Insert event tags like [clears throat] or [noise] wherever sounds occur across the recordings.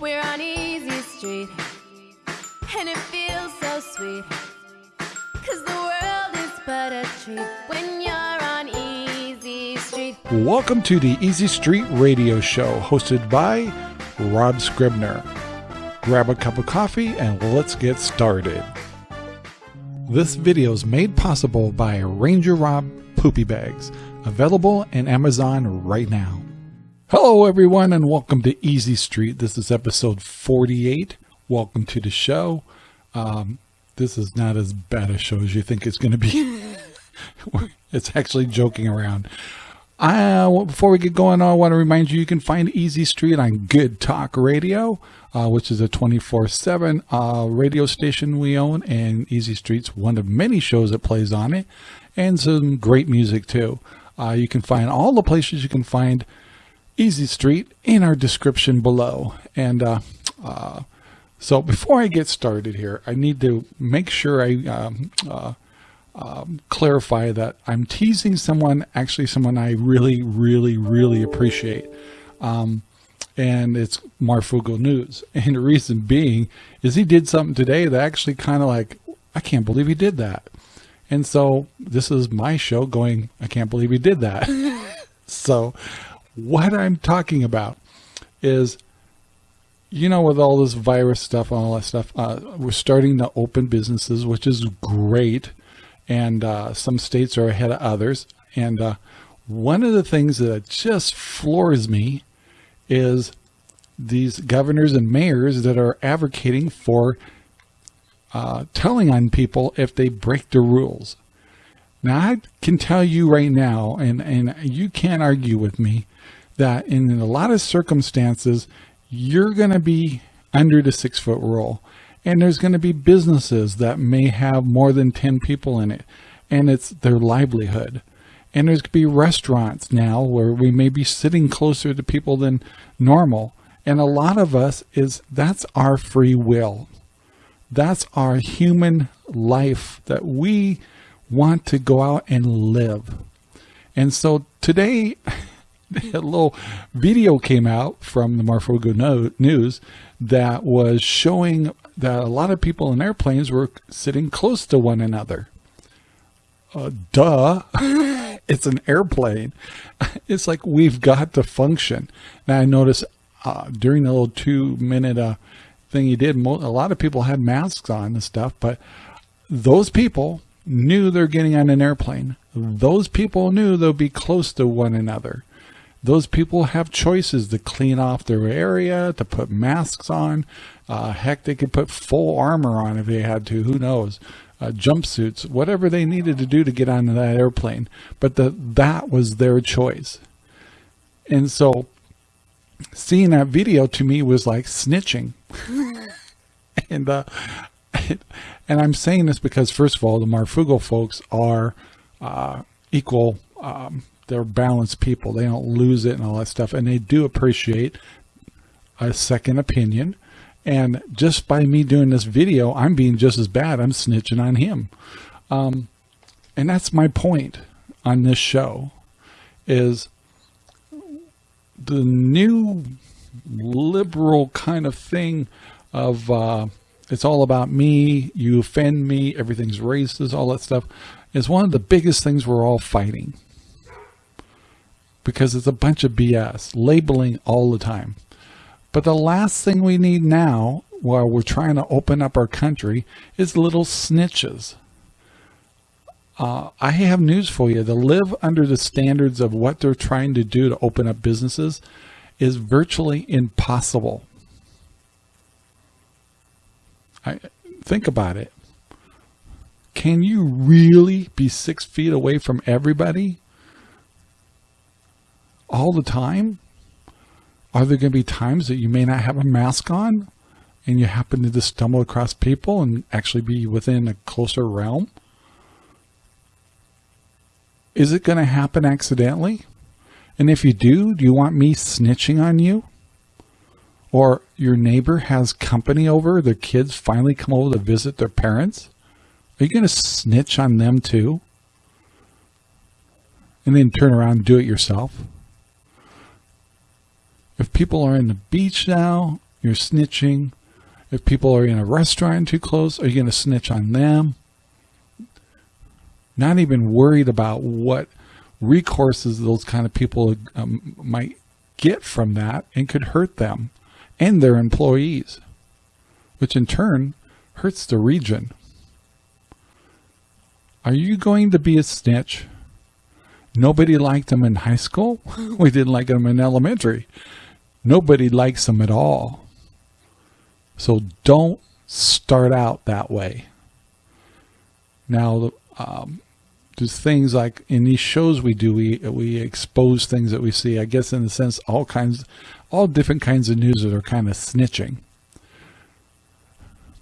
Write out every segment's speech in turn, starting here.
We're on Easy Street, and it feels so sweet. Cause the world is but a treat when you're on Easy Street. Welcome to the Easy Street Radio Show, hosted by Rob Scribner. Grab a cup of coffee and let's get started. This video is made possible by Ranger Rob Poopy Bags, available in Amazon right now. Hello, everyone, and welcome to Easy Street. This is episode 48. Welcome to the show. Um, this is not as bad a show as you think it's going to be. [laughs] it's actually joking around. Uh, before we get going, I want to remind you you can find Easy Street on Good Talk Radio, uh, which is a 24 uh, 7 radio station we own, and Easy Street's one of many shows that plays on it, and some great music too. Uh, you can find all the places you can find Easy Street in our description below. And uh, uh, so before I get started here, I need to make sure I um, uh, um, clarify that I'm teasing someone, actually someone I really, really, really appreciate. Um, and it's Marfoogle News. [laughs] And the reason being is he did something today that actually kind of like, I can't believe he did that. And so this is my show going, I can't believe he did that. [laughs] so what I'm talking about is, you know, with all this virus stuff and all that stuff, uh, we're starting to open businesses, which is great. And uh, some states are ahead of others. And uh, one of the things that just floors me is these governors and mayors that are advocating for uh, telling on people if they break the rules. Now, I can tell you right now, and, and you can't argue with me, that in a lot of circumstances, you're going to be under the six foot rule. And there's going to be businesses that may have more than 10 people in it, and it's their livelihood. And there's going to be restaurants now where we may be sitting closer to people than normal. And a lot of us is that's our free will. That's our human life that we want to go out and live. And so today, [laughs] a little video came out from the Marfoogle News that was showing that a lot of people in airplanes were sitting close to one another. Uh, duh. [laughs] it's an airplane. [laughs] It's like we've got to function. Now I noticed uh, during the little two minute uh, thing he did, a lot of people had masks on and stuff, but those people knew they're getting on an airplane. Those people knew they'll be close to one another those people have choices to clean off their area, to put masks on. Uh, heck, they could put full armor on if they had to. Who knows? Uh, jumpsuits, whatever they needed to do to get onto that airplane. But the, that was their choice. And so seeing that video to me was like snitching. [laughs] and, uh, and I'm saying this because first of all, the Marfoogle folks are, uh, equal, um, they're balanced people. They don't lose it and all that stuff. And they do appreciate a second opinion. And just by me doing this video, I'm being just as bad. I'm snitching on him. Um, and that's my point on this show is the new liberal kind of thing of uh, it's all about me, you offend me, everything's racist, all that stuff is one of the biggest things we're all fighting because it's a bunch of BS, labeling all the time. But the last thing we need now, while we're trying to open up our country, is little snitches. Uh, I have news for you. To live under the standards of what they're trying to do to open up businesses is virtually impossible. I, think about it. Can you really be six feet away from everybody? all the time? Are there going to be times that you may not have a mask on and you happen to just stumble across people and actually be within a closer realm? Is it going to happen accidentally? And if you do, do you want me snitching on you? Or your neighbor has company over, their kids finally come over to visit their parents? Are you going to snitch on them too? And then turn around and do it yourself? if people are in the beach now You're snitching. If people are in a restaurant too close, are you going to snitch on them? Not even worried about what recourses those kind of people um, might get from that and could hurt them and their employees, which in turn hurts the region. Are you going to be a snitch? Nobody liked him in high school. [laughs] we didn't like him in elementary. Nobody likes him at all. So don't start out that way. Now, um, there's things like in these shows we do, we we expose things that we see. I guess in a sense, all kinds, all different kinds of news that are kind of snitching.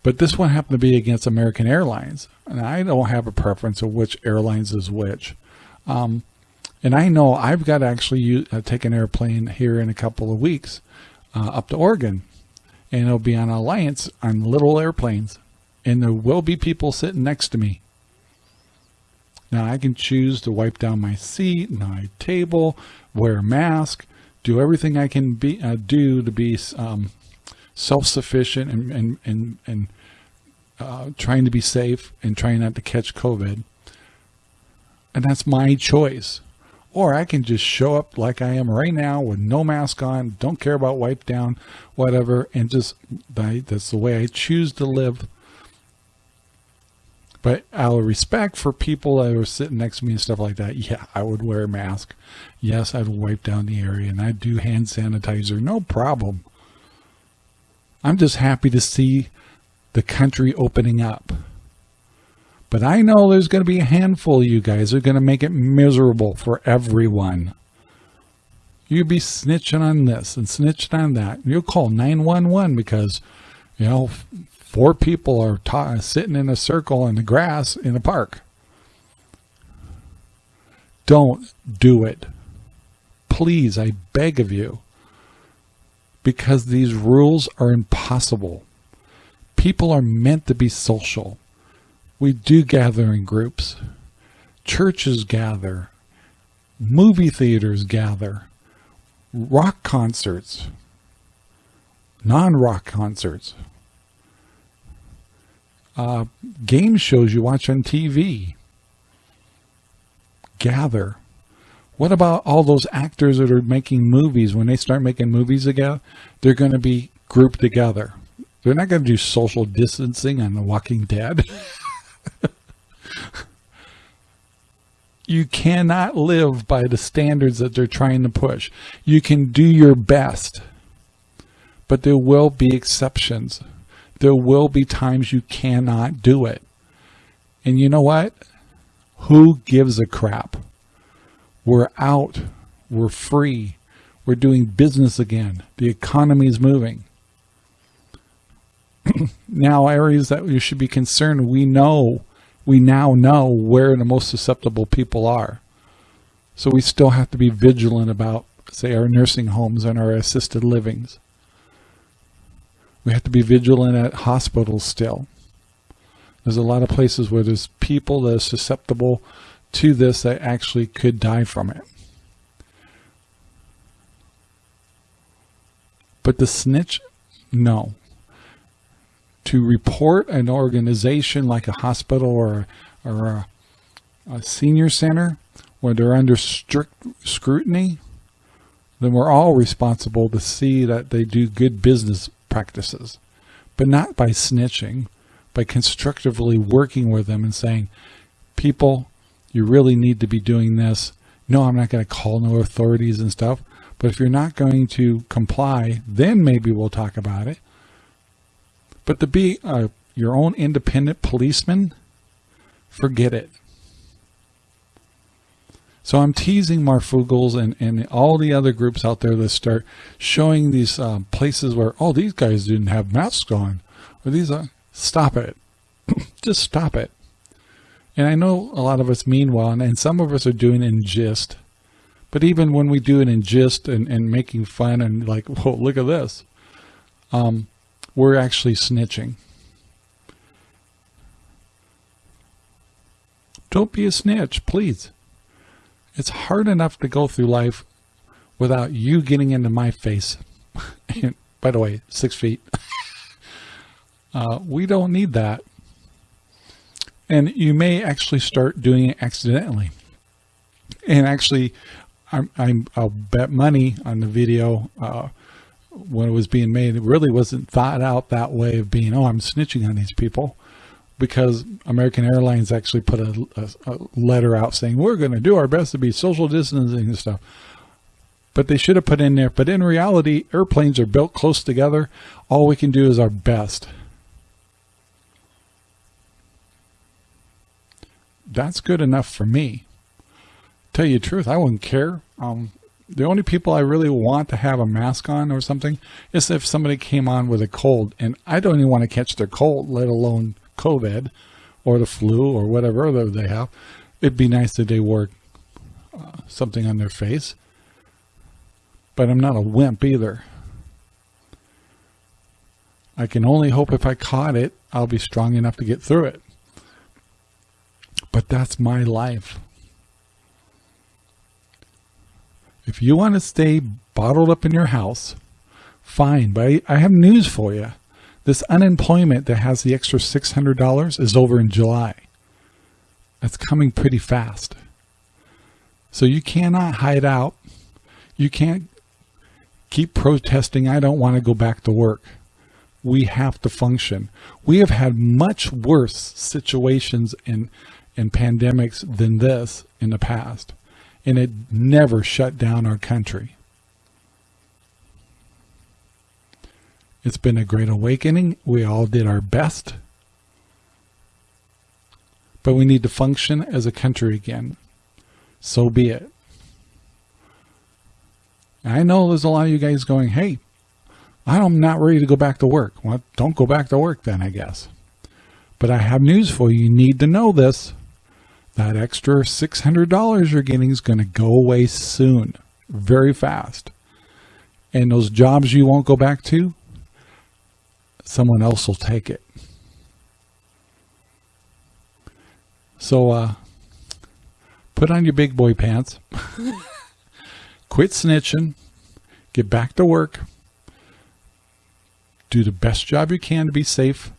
But this one happened to be against American Airlines. And I don't have a preference of which airlines is which. Um, and I know I've got to actually use, uh, take an airplane here in a couple of weeks uh, up to Oregon. And it'll be on Alliance on little airplanes. And there will be people sitting next to me. Now I can choose to wipe down my seat, my table, wear a mask, do everything I can be uh, do to be um, self-sufficient and, and, and, and uh, trying to be safe and trying not to catch COVID. And that's my choice. Or I can just show up like I am right now with no mask on, don't care about wipe down, whatever, and just, that's the way I choose to live. But out of respect for people that are sitting next to me and stuff like that, yeah, I would wear a mask. Yes, I'd wipe down the area and I'd do hand sanitizer, no problem. I'm just happy to see the country opening up. But I know there's going to be a handful of you guys who are going to make it miserable for everyone. you would be snitching on this and snitching on that. You'll call 911 because, you know, four people are sitting in a circle in the grass in a park. Don't do it. Please, I beg of you because these rules are impossible. People are meant to be social. We do gather in groups. Churches gather. Movie theaters gather. Rock concerts. Non-rock concerts. Uh, game shows you watch on TV. Gather. What about all those actors that are making movies? When they start making movies again, they're going to be grouped together. They're not going to do social distancing on The Walking Dead. [laughs] you cannot live by the standards that they're trying to push. You can do your best, but there will be exceptions. There will be times you cannot do it. And you know what? Who gives a crap? We're out. We're free. We're doing business again. The economy is moving. [clears throat] now areas that you should be concerned, we know, we now know where the most susceptible people are. So we still have to be vigilant about, say, our nursing homes and our assisted livings. We have to be vigilant at hospitals still. There's a lot of places where there's people that are susceptible to this that actually could die from it. But the snitch, no. To report an organization like a hospital or, or a, a senior center where they're under strict scrutiny, then we're all responsible to see that they do good business practices, but not by snitching, by constructively working with them and saying, people, you really need to be doing this. No, I'm not going to call no authorities and stuff. But if you're not going to comply, then maybe we'll talk about it. But to be uh, your own independent policeman, forget it. So I'm teasing Marfoogles and, and all the other groups out there that start showing these um, places where, oh, these guys didn't have masks on. Or these are, stop it. [laughs] Just stop it. And I know a lot of us mean well, and, and some of us are doing in gist. But even when we do it in gist and, and making fun and like, [laughs] whoa, look at this, um, we're actually snitching. Don't be a snitch, please. It's hard enough to go through life without you getting into my face [laughs] and, by the way, six feet. [laughs] uh, we don't need that. And you may actually start doing it accidentally. And actually, I'm, I'm, I'll bet money on the video uh, when it was being made. It really wasn't thought out that way of being, oh, I'm snitching on these people because American Airlines actually put a, a, a letter out saying, we're going to do our best to be social distancing and stuff. But they should have put in there. But in reality, airplanes are built close together. All we can do is our best. That's good enough for me. Tell you the truth, I wouldn't care. Um, the only people I really want to have a mask on or something is if somebody came on with a cold and I don't even want to catch their cold, let alone COVID or the flu or whatever they have, it'd be nice if they wore uh, something on their face. But I'm not a wimp either. I can only hope if I caught it, I'll be strong enough to get through it. But that's my life. If you want to stay bottled up in your house, fine. But I have news for you. This unemployment that has the extra $600 is over in July. That's coming pretty fast. So you cannot hide out. You can't keep protesting. I don't want to go back to work. We have to function. We have had much worse situations and, and pandemics than this in the past. And it never shut down our country. It's been a great awakening. We all did our best. But we need to function as a country again. So be it. I know there's a lot of you guys going, hey, I'm not ready to go back to work. Well, don't go back to work then, I guess. But I have news for you. You need to know this. That extra $600 you're getting is going to go away soon, very fast. And those jobs you won't go back to, someone else will take it. So, uh, put on your big boy pants, [laughs] quit snitching, get back to work, do the best job you can to be safe,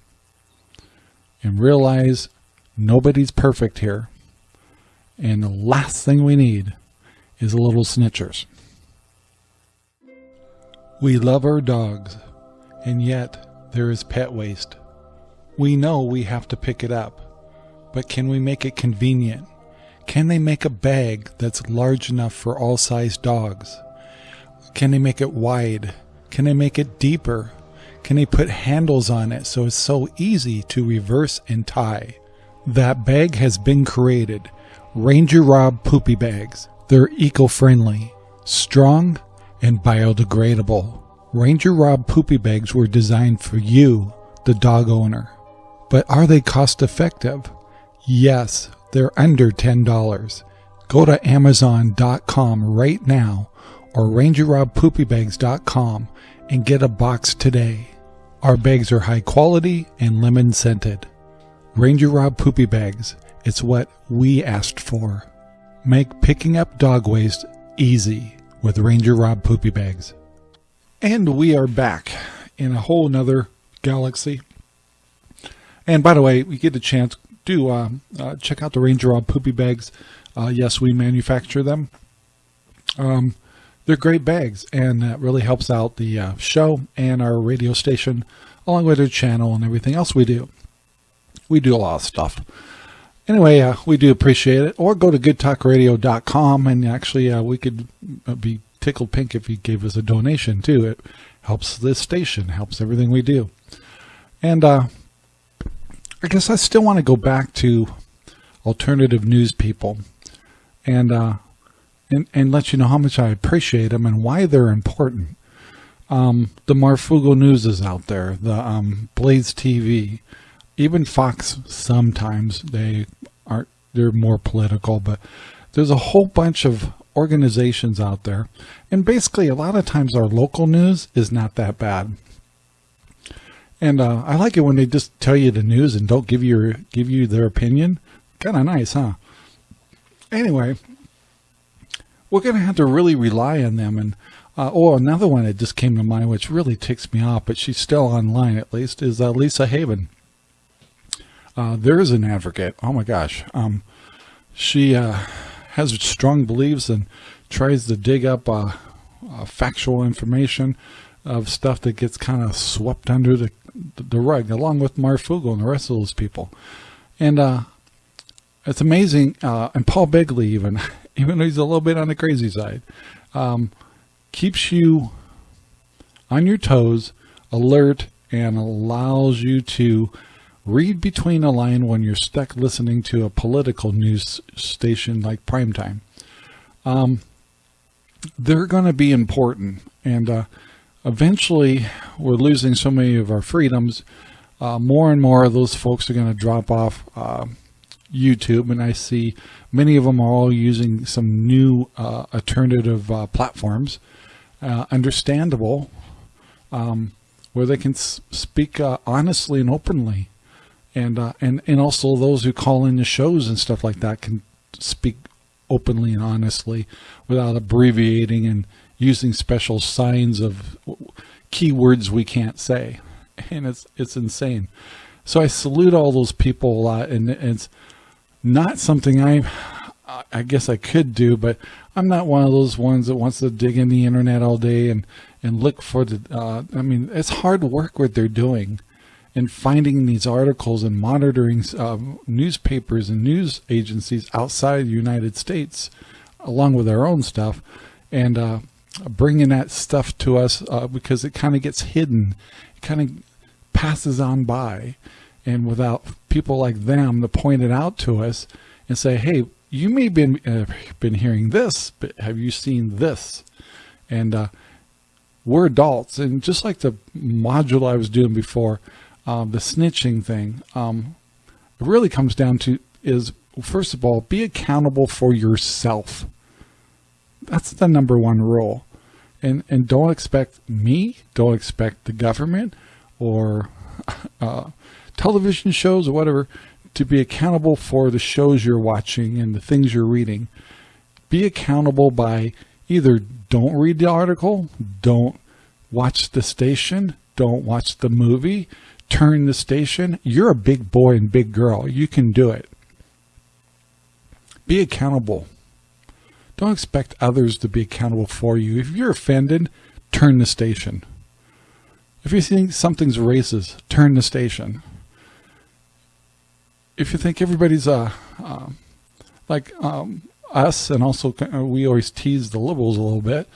and realize nobody's perfect here. And the last thing we need is a little snitchers. We love our dogs, and yet there is pet waste. We know we have to pick it up, but can we make it convenient? Can they make a bag that's large enough for all size dogs? Can they make it wide? Can they make it deeper? Can they put handles on it so it's so easy to reverse and tie? That bag has been created. Ranger Rob Poopy Bags. They're eco-friendly, strong, and biodegradable. Ranger Rob poopy bags were designed for you, the dog owner. But are they cost effective? Yes, they're under $10. Go to Amazon.com right now or RangerRobPoopyBags.com and get a box today. Our bags are high quality and lemon scented. Ranger Rob Poopy Bags, it's what we asked for. Make picking up dog waste easy with Ranger Rob Poopy Bags. And we are back in a whole nother galaxy. And by the way, we get a chance, do uh, uh, check out the Ranger Rob Poopy Bags. Uh, yes, we manufacture them. Um, they're great bags, and that really helps out the uh, show and our radio station, along with our channel and everything else we do. We do a lot of stuff. Anyway, uh, we do appreciate it. Or go to goodtalkradio.com, and actually uh, we could be tickled pink if you gave us a donation too. It helps this station, helps everything we do. And uh, I guess I still want to go back to alternative news people and, uh, and, and let you know how much I appreciate them and why they're important. Um, the Marfoogle News is out there, the um, Blaze TV, even Fox sometimes they aren't, they're more political, but there's a whole bunch of organizations out there. And basically, a lot of times our local news is not that bad. And uh, I like it when they just tell you the news and don't give you give you their opinion. Kind of nice, huh? Anyway, we're going to have to really rely on them. And Uh, oh, another one that just came to mind, which really ticks me off, but she's still online at least, is uh, Lisa Haven. Uh, there is an advocate. Oh my gosh. Um, she uh, has strong beliefs and tries to dig up uh, uh, factual information of stuff that gets kind of swept under the, the rug, along with Marfoogle and the rest of those people. And uh, it's amazing. Uh, and Paul Begley, even, [laughs] even though he's a little bit on the crazy side, um, keeps you on your toes, alert, and allows you to read between a line when you're stuck listening to a political news station like primetime. Um, they're going to be important. And uh, eventually, we're losing so many of our freedoms. Uh, more and more of those folks are going to drop off uh, YouTube. And I see many of them are all using some new uh, alternative uh, platforms. Uh, understandable, um, where they can speak honestly and openly and uh, and and also those who call in the shows and stuff like that can speak openly and honestly without abbreviating and using special signs of keywords we can't say. [laughs] And it's it's insane. So I salute all those people a lot and it's not something I I guess I could do but I'm not one of those ones that wants to dig in the internet all day and and look for the uh, I mean it's hard work what they're doing and finding these articles and monitoring um, newspapers and news agencies outside the United States, along with our own stuff, and uh, bringing that stuff to us uh, because it kind of gets hidden, it kind of passes on by, and without people like them to point it out to us and say, "Hey, you may have been uh, been hearing this, but have you seen this?" And uh, we're adults, and just like the module I was doing before um, the snitching thing, um, really comes down to is, first of all, be accountable for yourself. That's the number one rule. And, and don't expect me, don't expect the government or [laughs] uh, television shows or whatever to be accountable for the shows you're watching and the things you're reading. Be accountable by either don't read the article, don't watch the station, don't watch the movie, turn the station, you're a big boy and big girl. You can do it. Be accountable. Don't expect others to be accountable for you. If you're offended, turn the station. If you think something's racist, turn the station. If you think everybody's uh, uh like um, us, and also we always tease the liberals a little bit,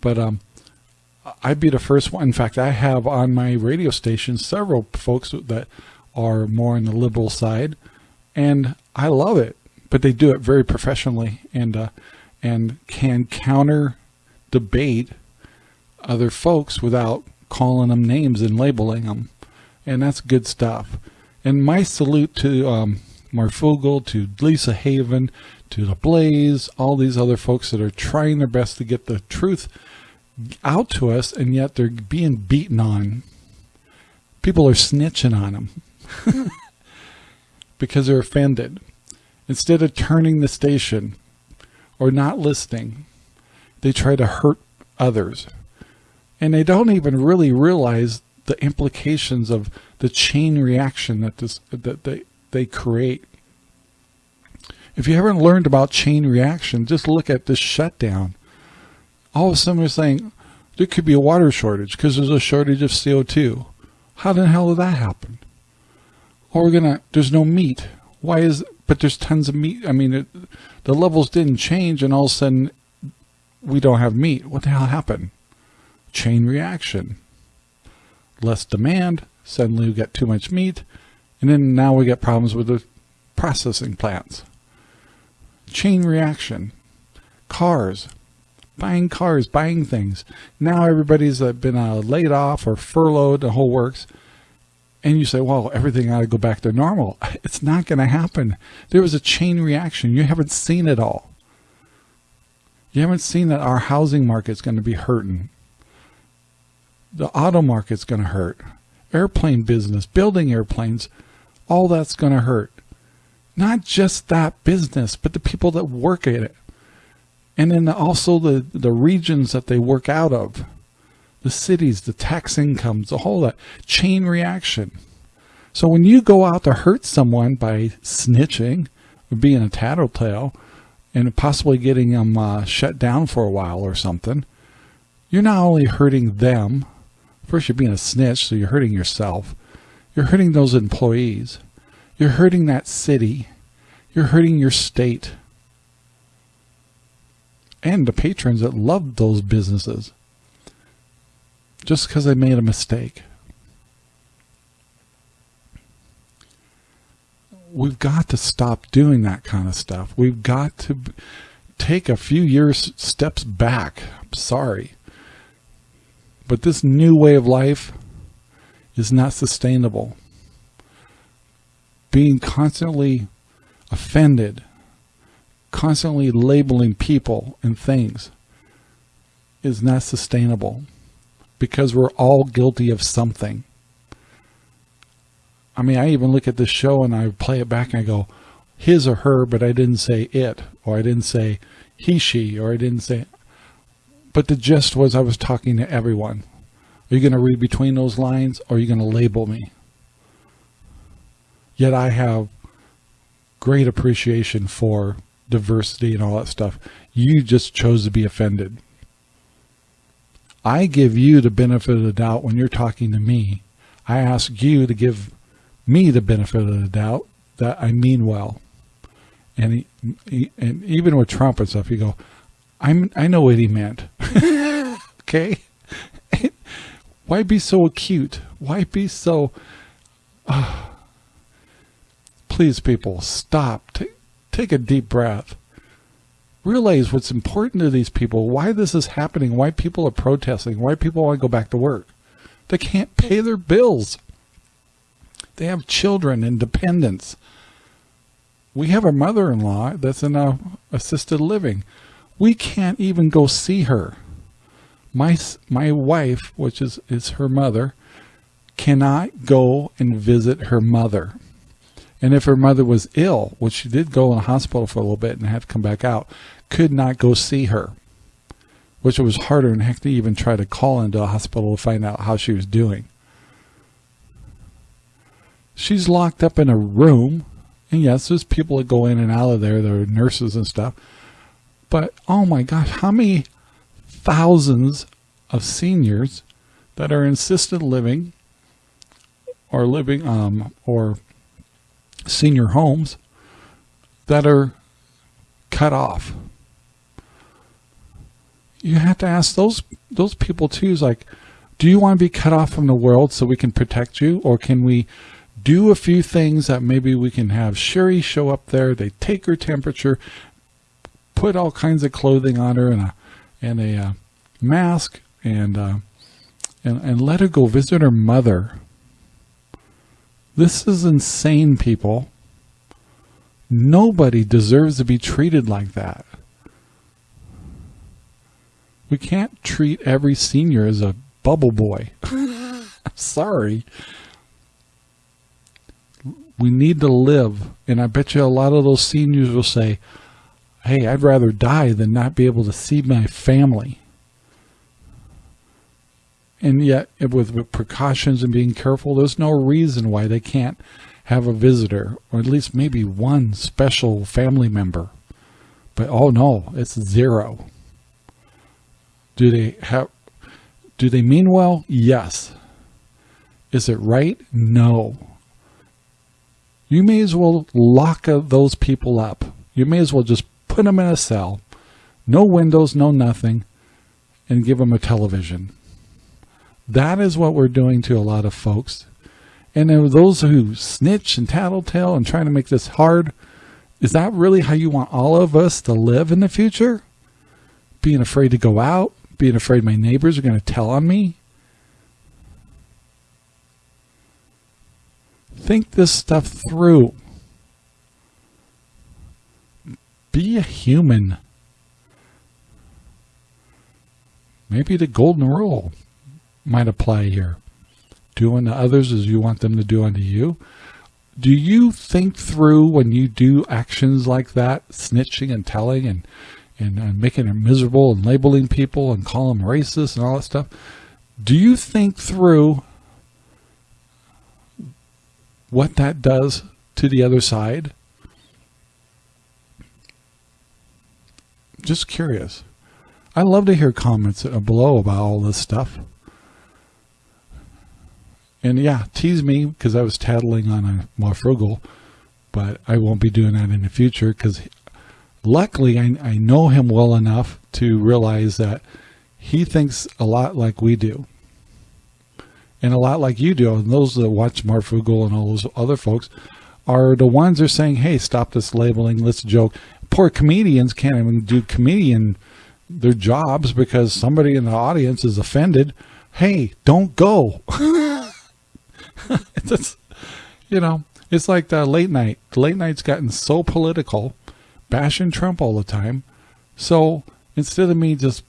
but um, I'd be the first one. In fact, I have on my radio station several folks that are more on the liberal side, and I love it. But they do it very professionally and uh, and can counter debate other folks without calling them names and labeling them, and that's good stuff. And my salute to um, Marfoogle, to Lisa Haven, to the Blaze, all these other folks that are trying their best to get the truth out to us and yet they're being beaten on. People are snitching on them [laughs] because they're offended. Instead of turning the station or not listening, they try to hurt others. And they don't even really realize the implications of the chain reaction that this that they, they create. If you haven't learned about chain reaction, just look at this shutdown all of a sudden we're saying there could be a water shortage because there's a shortage of CO2. How the hell did that happen? Or we're gonna, there's no meat. Why is, but there's tons of meat. I mean, it, the levels didn't change and all of a sudden we don't have meat. What the hell happened? Chain reaction. Less demand, suddenly we get too much meat, and then now we get problems with the processing plants. Chain reaction. Cars, buying cars, buying things. Now everybody's been uh, laid off or furloughed, the whole works. And you say, well, everything ought to go back to normal. [laughs] It's not going to happen. There was a chain reaction. You haven't seen it all. You haven't seen that our housing market's going to be hurting. The auto market's going to hurt. Airplane business, building airplanes, all that's going to hurt. Not just that business, but the people that work at it And then also the, the regions that they work out of, the cities, the tax incomes, the whole that chain reaction. So when you go out to hurt someone by snitching, being a tattletale, and possibly getting them uh, shut down for a while or something, you're not only hurting them, first you're being a snitch, so you're hurting yourself, you're hurting those employees, you're hurting that city, you're hurting your state, and the patrons that love those businesses just because they made a mistake. We've got to stop doing that kind of stuff. We've got to take a few years steps back. I'm sorry. But this new way of life is not sustainable. Being constantly offended, constantly labeling people and things is not sustainable because we're all guilty of something. I mean, I even look at this show and I play it back and I go, his or her, but I didn't say it, or I didn't say he, she, or I didn't say, but the gist was I was talking to everyone. Are you going to read between those lines or are you going to label me? Yet I have great appreciation for diversity and all that stuff. You just chose to be offended. I give you the benefit of the doubt when you're talking to me. I ask you to give me the benefit of the doubt that I mean well. And he, he, and even with Trump and stuff, you go, I'm I know what he meant. [laughs] okay, [laughs] why be so acute? Why be so? Uh, [sighs] please, people, stop. Take a deep breath realize what's important to these people, why this is happening, why people are protesting, why people want to go back to work. They can't pay their bills. They have children and dependents. We have a mother-in-law that's in a assisted living. We can't even go see her. My, my wife, which is, is her mother, cannot go and visit her mother. And if her mother was ill, which she did go in the hospital for a little bit and had to come back out, could not go see her, which was harder than heck to even try to call into a hospital to find out how she was doing. She's locked up in a room, and yes, there's people that go in and out of there, there are nurses and stuff, but oh my gosh, how many thousands of seniors that are in assisted living or living um, or senior homes that are cut off. You have to ask those those people too is like, do you want to be cut off from the world so we can protect you? Or can we do a few things that maybe we can have Sherry show up there, they take her temperature, put all kinds of clothing on her and a and a uh, mask and uh, and and let her go visit her mother this is insane, people. Nobody deserves to be treated like that. We can't treat every senior as a bubble boy. [laughs] Sorry. We need to live. And I bet you a lot of those seniors will say, hey, I'd rather die than not be able to see my family and yet with, precautions and being careful, there's no reason why they can't have a visitor or at least maybe one special family member. But oh no, it's zero. Do they have, do they mean well? Yes. Is it right? No. You may as well lock those people up. You may as well just put them in a cell, no windows, no nothing, and give them a television. That is what we're doing to a lot of folks. And those who snitch and tattletale and trying to make this hard, is that really how you want all of us to live in the future? Being afraid to go out, being afraid my neighbors are going to tell on me? Think this stuff through. Be a human. Maybe the golden rule might apply here. Do unto others as you want them to do unto you. Do you think through when you do actions like that, snitching and telling and and uh, making it miserable and labeling people and calling them racist and all that stuff. Do you think through what that does to the other side? Just curious. I love to hear comments below about all this stuff. And yeah, tease me because I was tattling on a Marfrugel, but I won't be doing that in the future because luckily I, I know him well enough to realize that he thinks a lot like we do. And a lot like you do. And those that watch Marfrugel and all those other folks are the ones that are saying, hey, stop this labeling, let's joke. Poor comedians can't even do comedian their jobs because somebody in the audience is offended. Hey, don't go. [laughs] [laughs] it's, you know, it's like the late night. The late night's gotten so political, bashing Trump all the time. So instead of me just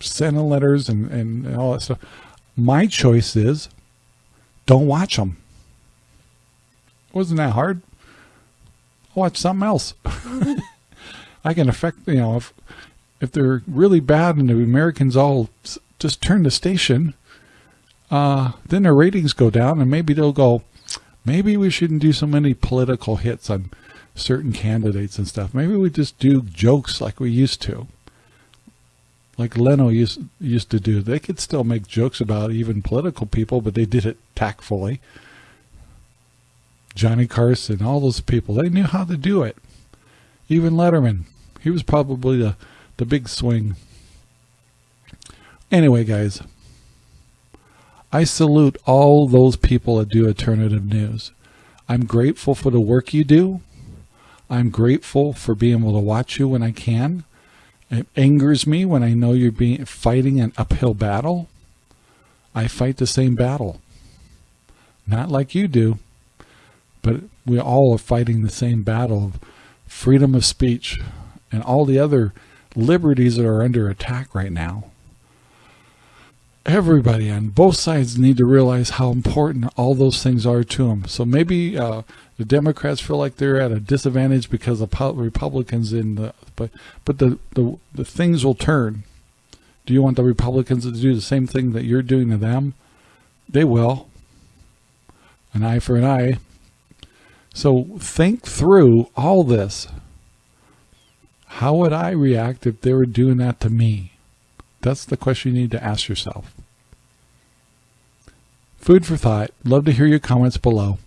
sending letters and, and all that stuff, my choice is don't watch them. Wasn't that hard? Watch something else. [laughs] I can affect, you know, if, if they're really bad and the Americans all just turn the station, uh, then their ratings go down and maybe they'll go, maybe we shouldn't do so many political hits on certain candidates and stuff. Maybe we just do jokes like we used to. Like Leno used, used to do. They could still make jokes about even political people, but they did it tactfully. Johnny Carson, all those people, they knew how to do it. Even Letterman, he was probably the, the big swing. Anyway, guys, I salute all those people that do alternative news. I'm grateful for the work you do. I'm grateful for being able to watch you when I can. It angers me when I know you're being fighting an uphill battle. I fight the same battle. Not like you do, but we all are fighting the same battle of freedom of speech and all the other liberties that are under attack right now everybody on both sides need to realize how important all those things are to them. So maybe uh, the Democrats feel like they're at a disadvantage because of Republicans in the, but but the, the the things will turn. Do you want the Republicans to do the same thing that you're doing to them? They will. An eye for an eye. So think through all this. How would I react if they were doing that to me? That's the question you need to ask yourself. Food for thought. Love to hear your comments below.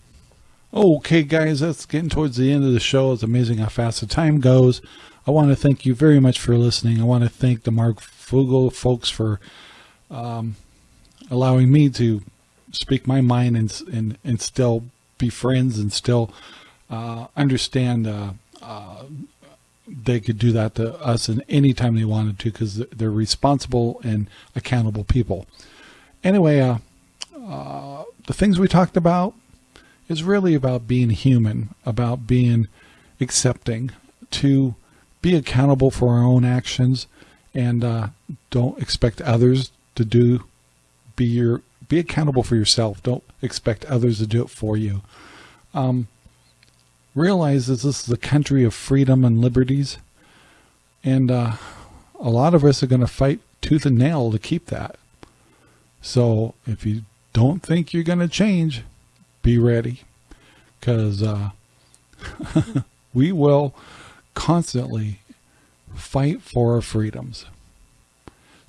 Okay, guys, that's getting towards the end of the show. It's amazing how fast the time goes. I want to thank you very much for listening. I want to thank the Marfrugel folks for um, allowing me to speak my mind and, and, and still be friends and still uh, understand uh, uh, they could do that to us in any time they wanted to because they're responsible and accountable people. Anyway, uh, uh, the things we talked about is really about being human, about being accepting, to be accountable for our own actions, and uh, don't expect others to do. Be your be accountable for yourself. Don't expect others to do it for you. Um, realize that this is a country of freedom and liberties, and uh, a lot of us are going to fight tooth and nail to keep that. So if you don't think you're going to change, be ready because uh, [laughs] we will constantly fight for our freedoms.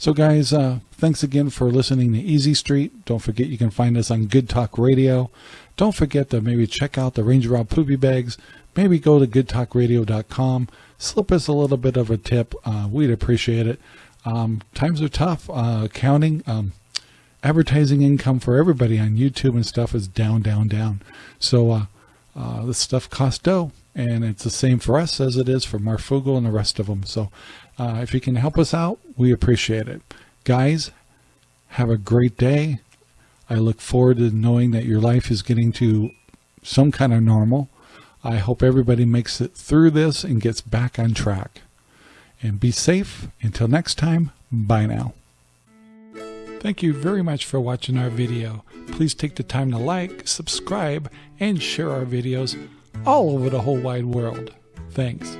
So guys, uh, thanks again for listening to Easy Street. Don't forget you can find us on Good Talk Radio. Don't forget to maybe check out the Ranger Rob Poopy Bags. Maybe go to goodtalkradio.com. Slip us a little bit of a tip. Uh, we'd appreciate it. Um, times are tough. Uh, counting. Um, advertising income for everybody on YouTube and stuff is down, down, down. So uh, uh, this stuff costs dough, and it's the same for us as it is for Marfoogle and the rest of them. So uh, if you can help us out, we appreciate it. Guys, have a great day. I look forward to knowing that your life is getting to some kind of normal. I hope everybody makes it through this and gets back on track. And be safe. Until next time, bye now. Thank you very much for watching our video. Please take the time to like, subscribe, and share our videos all over the whole wide world. Thanks.